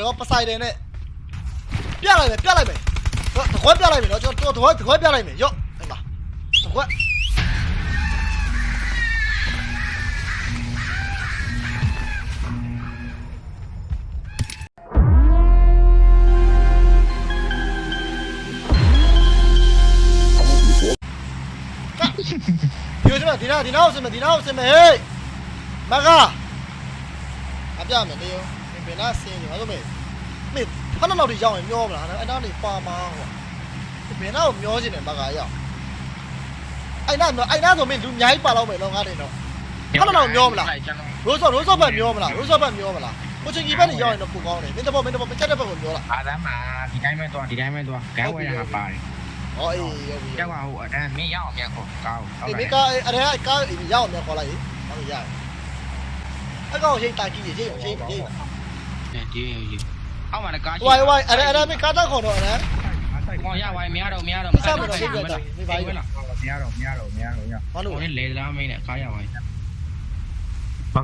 တော့ပဆိုင်တယ်နဲ့ပြလိုက်မယ်ပြလိုက်မယ်တော့တခွက်ပြလိုက်မယ်နော်ကျွန်တော်တခွက်တခွက်ပြလိုက်မယ်ရော့အဲ့မှာတခွက်ဒီလိုဒီနာဒီနာကိုစမယ်ဒီနာကိုစမယ်ဟေးမကအပြမယ်နေရော ဘယ်နာစင်းနေမှာလို့မေမေခဏလောက်ဒီရောက်ရင်မျောမလားအဲ့နာနေပါမာဟိုဘယ်နာကိုမျောချင်တယ်မကရောက်အဲ့နာအဲ့နာဆိုမင်းလူအများကြီးပါတော့မယ်တော့ငါနေတော့ခဏလောက်မျောမလားကျွန်တော်ရိုးစောရိုးစောဘက်မျောမလားရိုးစောဘက်မျောမလားကိုချင်းကြီးဘက်နေရောက်ရင်တော့ပိုကောင်းတယ်မင်းတဘောမင်းတဘောမချက်တဲ့ဘက်ကိုမျောလားအာသမဒီတိုင်းပဲသွားဒီတိုင်းပဲသွားဂန်းဝဲတာပါတယ်ဟောအေးဟုတ်ပြီကျောက်ကဟိုအတန်းမင်းရအောင်မြန်ခေါ်ကောင်းဟုတ်အေးကဲ့မင်းကားအဲ့ဒါကားရောက်အောင်မျောခေါ်လိုက်ဟောရတယ်အကောင်ရှိတာကြီးကြီးကြီးကြီးကြီးဒီအောက်မှာကားရှိဝိုင်ဝိုင်အဲ့ဒါအဲ့ဒါမင်းကားတော့ခေါ်တော့အဲ့ဒါဟောရဝိုင်မရတော့ Candy hay gì? Không mà nó có Uầy uầy, ở đây ở đây mình cắt tao khổ rồi đấy. Ngồi ra uầy mía đâu mía đâu. Sao mà nó không được ta? Mày đâu mía đâu mía đâu nha. Có lấy ra mình lại có ra uầy. Bà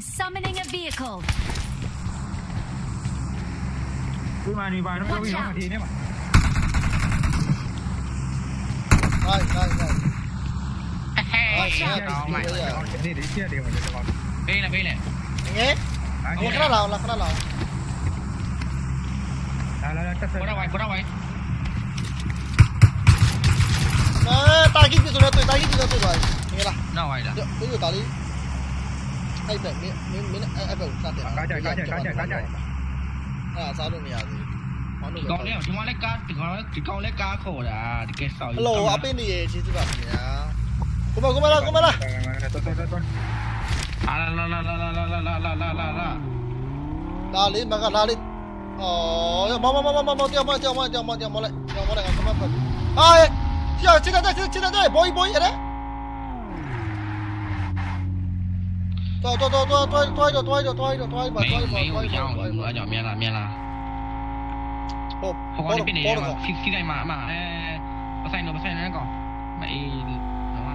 summoning a vehicle. Cứ mà enemy bà nó có bị nó mà đi đấy. rồi rồi rồi đi nè đi nè nghe không có đâu là có đâu tarik itu sudah tuh, tarik itu sudah tuh rồi. Nghe là. Đâu rồi đó. Cứ từ tao đi. Ai bẻ miếng miếng miếng ai bẻ ra tiền. Cá trời, cá trời, cá trời, cá trời. À sao được nhỉ? တာကြီးပြဆိုတော့သွားငယ်လားနောက်ဝိုင်လားဒီလိုတာလေးအဲ့ဘက်မင်းမင်းမင်းအဲ့ဘက်စတယ်အဲ့စားလို့မရသေးဘူးဘာလို့ဒီကောင်လေးဒီမှာလည်းကားဒီကောင်လည်းဒီကောင်လည်းကားခေါ်တာတကယ်ဆောက်ဟယ်လိုအပင်းနေရေးကျေးဇူးပါခင်ဗျာကိုမကိုမလာကိုမလာတော်တော်တော်အာလာလာလာလာလာလာလာလာလာလာလာလာလေးမကလာလေးအော်မမမမမတရားမတရားမတရားမတရားမလိုက်တရားမလိုက်ကမဖတ်အာချာချစ်တဲ့ချစ်တဲ့ဘောဘောရတဲ့တော်တော်တော်တော်တော်တော်တော်တော်တော်တော်တော်ပါမင်းတော်မပါင်းတော်ကိုရအောင်တော်လို့အကြောင်းမြန်လားမြန်လားဟုတ်ဟို ほこりピネは機械まあまあえー、バサイのバサイのなんかまあいいのは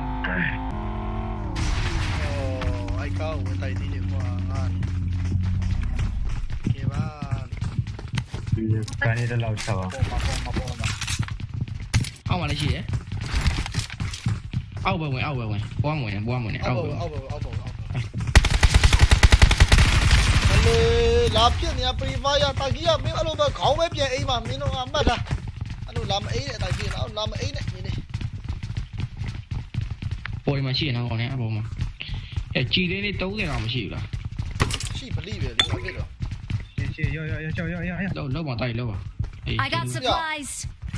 おー ai cao với tay đi được qua ngon kì ba cái này là lâu sao ông mà là gì đấy ông bờ ngoài ông bờ ngoài. Qua ngoài qua ngoài. ông bờ ông bờ ông bờ. လာပြစ်နေပရီဖာယာတာကြီးကမင်းအဲ့လိုပဲခေါင်းပဲပြန်အိမ်မှာမင်းတို့ကမှတ်တာအဲ့လိုလာမအိမ်တဲ့အတိုင်းပြင်းတော့လာမအိမ်နဲ့နေနေပေါ်မှာရှိနေတော့ကောင်နဲ့အပေါ်မှာအဲကြည်လေးလေး30တော့မရှိဘူးလားရှိပလိပဲလေဘာဖြစ်တော့ရှေ့ရောရောရောရောရောရောလောက်လောက်ပါတိုက်လောက်ပါ I got supplies.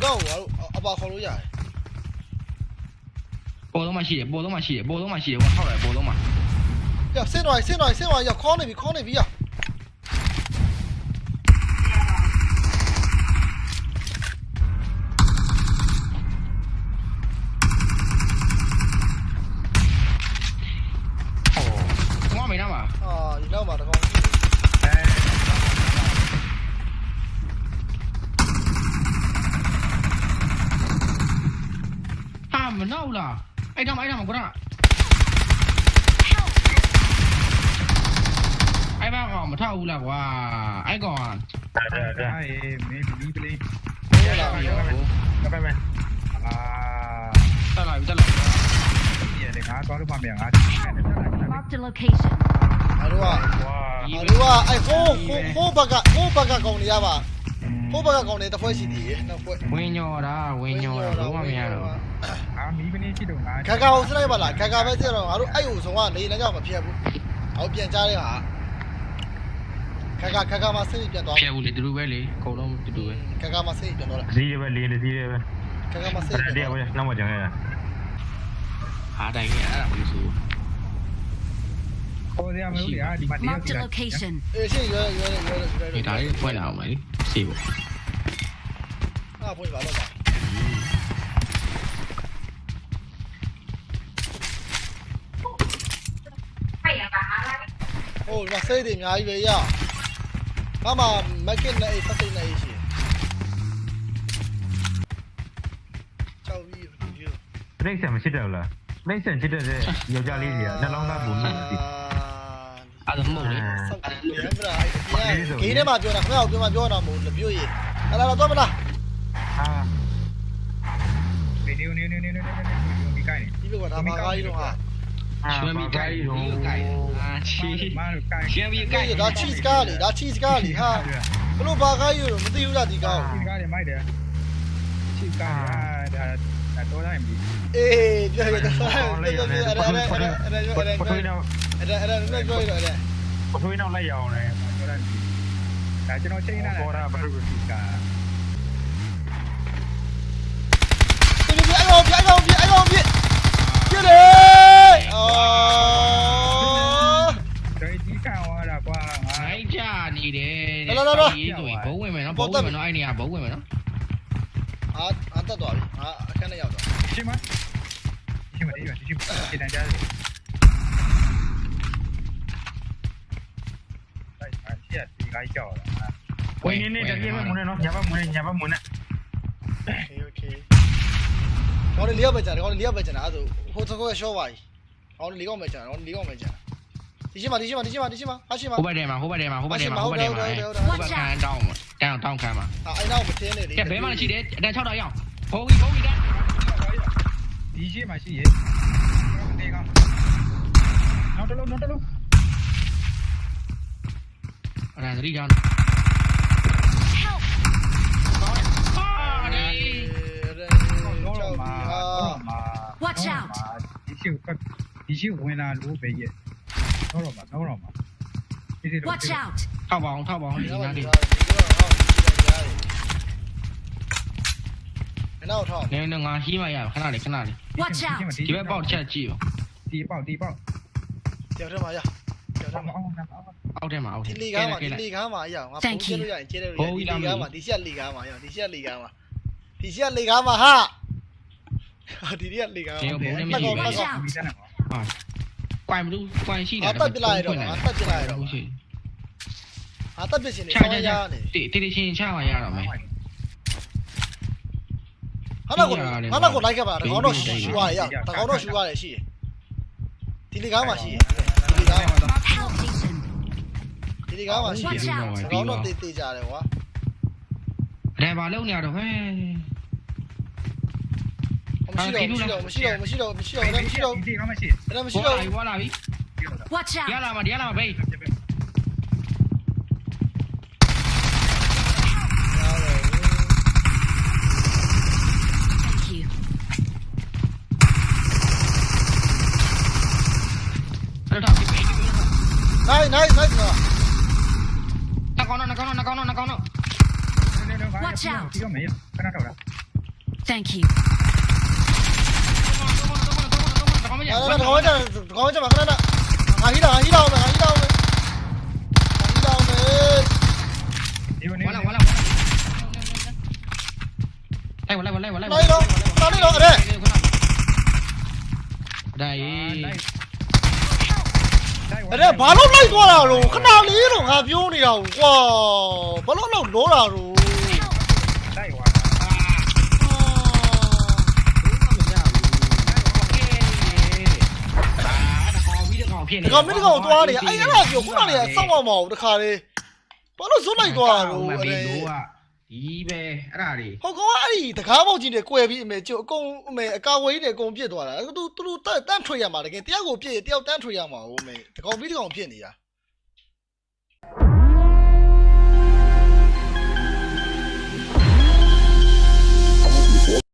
တော့ဟိုအပါခေါ်လို့ရတယ်ပေါ်တော့မှရှိတယ်ပေါ်တော့မှရှိတယ်ပေါ်တော့မှရှိတယ်ဟိုထောက်တယ်ပေါ်တော့မှ။ပြဆင်းသွားဆင်းသွားဆင်းသွားရခေါင်းနေပြီခေါင်းနေပြီရ ဟိုကမင်းနားမှာ ။အာဒီနောက်မှာတကောင် ဟာမ နောက်လားအဲ့တော့အဲ့တော့ကွာအဲ့ဘာကောင်မထောက်ဘူးလားကွာအဲ့ကောင်အေးမင်းဒီပလေးဟုတ်လားရောကပ်မယ်အာတက်လာပြီတက်လာပြီဒီလေငါတော့မှမြန်ငါ Marked a location. ။အားတို့ကအားတို့ကအဲ့ဟိုးဟိုးဟိုးဘက်ကဟိုးဘက်ကကောင်နေရပါ။ဟိုးဘက်ကကောင်နေတစ်ဖွဲရှိသေးတယ်နောက်ဖွဲဝင်းညောတာဝင်းညောတာဘာမှမရတော့ အာမီးပလေးရှိတော့ငါခါခါကိုစလိုက်ပါလားခါခါပဲကြည့်တော့ငါတို့အဲ့ဟိုဆုံးကနေလည်းကြောက်မဖြစ်ဘူး။ဟောပြန်ကြားတဲ့ဟာခါခါခါခါမှာစိတ်ပြန်သွားဖျက်ဘူးလေတူတူပဲလေအကုန်လုံးတူတူပဲခါခါမှာစိတ်ပြန်သွားလားစီးရပဲလေးလေးစီးရပဲခါခါမှာစိတ်အဲ့ဒါပဲနောက်မှကျန်ရတာအားတိုင်းကြီးအဲ့ဒါမျိုးဆိုပေါ်ရမလို့လေအာဒီမှာတည်း Marked a location. အေးရှင်းရွယ်ရွယ်ရွယ်ရွယ်ဒီဒါလေးဖွင့်လာအောင်လေစီပေါ့အားဖွင့်ပါတော့ ဟိုဒီမှာစိတ်တွေအများကြီးပဲရ။ဘာမှမက်ကစ်နဲ့အဲ့ဖတ်စိတ်နဲ့ရှိပြိဿံမရှိတယ်လားပြိဿံချစ်တဲ့ယောက်ျားလေးတွေကနှလုံးသားပူနေတယ်အဲ့ဒါမဟုတ်လေဆောက်တယ်ဗျာဂေးထဲမှာပြောတာခင်ဗျားကိုပြောမှပြောတာမဟုတ်လပြွေရအဲ့ဒါတော့တော့မလားအာဒီနေနေနေနေနေဒီကိုင်းနေဒီဘက်ကဒါမာကားကြီးတော့ဟာ ရွှေမီကိုက်ဒီကိုကိုက်အာချီမားကိုင်းရွှေမီကိုက်ဒါ cheese ကားလေဒါ cheese ကားလေဟာဘလို့ဘာကားကြီးလို့မသိဘူးလားဒီကားဒီကားနေမိုက်တယ်ချစ်ကားဒါဒါတော့တိုင်းပြီအေးပြောရတော့အဲ့ဒါအဲ့ဒါအဲ့ဒါအဲ့ဒါအဲ့ဒါပထွေးအဲ့ဒါတော့အဲ့ဒါအဲ့ဒါလည်းပြောရတော့အဲ့ဒါပထွေးတော့လိုက်ရအောင်လေတော့တိုင်းပြီဒါကျွန်တော်ချိန်နေတာဘာလို့ဒီကား ပြပြအဲ့ကောင်ပြအဲ့ကောင်ပြအဲ့ကောင်ပြပြတယ်အော် ဒီဒီကားဝါတာကွာငါ ငိုင်းကြနေတယ်ဆိုရင်ဘုံ ပေါက်တက်မယ်နော်အဲ့နေရာဘုံဝင်မယ်နော်အာအာတက်သွားပြီအာအခန်းထဲရောက်သွားရှင်းမရှင်းမဒီရရှင်းရှင်းတန်ကြားတယ်လိုက်ပါရှက်ဒီကိုင်းကြောက်တာဝင်နေနေတကယ်ပဲမုန်းနေနော်ညာဘက်မုန်းနေညာဘက်မုန်းနေ Okay okay ဟောလေလေးယောက်ပဲကြာတယ်ဟောလေလေးယောက်ပဲကြာတာအဲ့ဒါဆိုဟိုသကောကရှော့ပါကြီးဟောလေလေးယောက်ပဲကြာတယ်ဟောလေလေးယောက်ပဲကြာ ဒီရှိမဒီရှိမဒီရှိမဒီရှိမအရှိမဟိုဘက်ထဲမှာဟိုဘက်ထဲမှာဟိုဘက်ထဲမှာဟိုဘက်ထဲမှာဟိုဘက်ခံတောင်းတောင်းတောင်းခံမှာအဲ့နောက်မတင်းနေလေကဲဘဲမှရှိတယ်အတန်6တောင်ရောက်ဘုံကြီးဘုံကြီးတန်းဒီရှိမှရှိရေဒီကောင်နောက်တလုံးနောက်တလုံးအဲ့ဒါသတိကြောင်း Help! အာဒီတော့တော့မှာတော့မှာ Watch out ဒီရှိဒီရှိဝင်လာလို့ပဲရဲ့ တော့တော့မှာတော့တော့မှာဒီစီတော့ Watch out! ထောက်ပါအောင်ထောက်ပါအောင်ဒီနားလေးနောက်ထောက်နင်းငါဟီးမရခဏလေးခဏလေး Watch out! ဒီဘက်ပေါက်ချက်ကြည့်ဒီပေါက်ဒီပေါက်တယောက်တည်းမှာရတယောက်တတော့ည်းမှာအောင်အောင်အောက်ထဲမှာအောက်ဒီထဲလီကားမှာဒီလီကားမှာရအောင်ငါပုံကျလို့ရရင်ကျဲတယ်လို့ဒီလီကားမှာဒီချက်လီကားမှာရဒီချက်လီကားမှာဒီချက်လီကားမှာဟာဒီရက်လီကားဒီဘုံနဲ့မရှိမဘူးကောဒီစမ်းတော့ဟာ ကွိုင်မလို့ကွိုင်ရှိတယ်အတက်ပြလိုက်တော့အတက်ပြလိုက်တော့ရှိအတက်ပြရှင်နေချာဆောင်းချာရချာနေတိတိချင်းချမှရတော့မယ်ဟာတော့ကိုဟာတော့ကိုလိုက်ခဲ့ပါတကောင်တော့ရှူရတယ်ရတကောင်တော့ရှူရတယ်ရှိတယ်ဒီလီကားမှာရှိတယ်ဒီလီကားမှာ Help station! ဒီလီကားမှာရှိတယ် Watch out တကောင်တော့တေးတေးကြတယ်ကွာဒါပါလုံးနေရတော့ဟဲ့ မရှိတော့မရှိတော့မရှိတော့မရှိတော့မရှိတော့မရှိတော့ဒီကမရှိအဲ့မရှိရှိတော့တော့ဝါလာပြီ Watch ရ out! လာမှာရလာမှာဘေး Thank you. အဲ့တော့ဘေးနိုင်နိုင်နိုင်နော်နကောင်းနကောင်းနကောင်းနကောင်းဒီကမေးခဏတော့လား Thank you. အဲ့ဒါတော့တော့တော့ကျမခဏနာငါဟီလာဟီလာအောင်ငါဟီလာအောင်ငါဟီလာအောင်မေဒီနေ့ဝါလာဝါလာအဲ့ဝါလာဝါလာဝါလာနိုင်တော့နိုင်တော့အဲ့ဒါရေးအဲ့ဘာလို့လိုက်သွားတာလို့ခဏလေးတော့ငါပြောနေတာကွာဘာလို့လောက်လောတာလို့ ဖြစ်ဒီကောင်မင်းဒီကောင်သွားနေအဲ့အဲ့ဒါပြောခုနကစောက်အောင်မအောင်တခါလေးဘာလို့ဇွတ်လိုက်သွားတာလို့မအဲ့ဘေးလို့ကဒီပဲအဲ့ဒါတွေဟောကောင်ကအဲ့ဒီတကားပေါက်ကြီးနဲ့ကွယ်ပြီးအမေကျုပ်အကုန်အမေအကာဝေးနဲ့အကုန်ပြစ်သွားတာသူသူသူတန်းထွေရမှာတကယ်တယောက်ကိုပြစ်တယောက်တန်းထွေရမှာဟုတ်မေဒီကောင်ပြီးဒီကောင်ဖြစ်နေတာ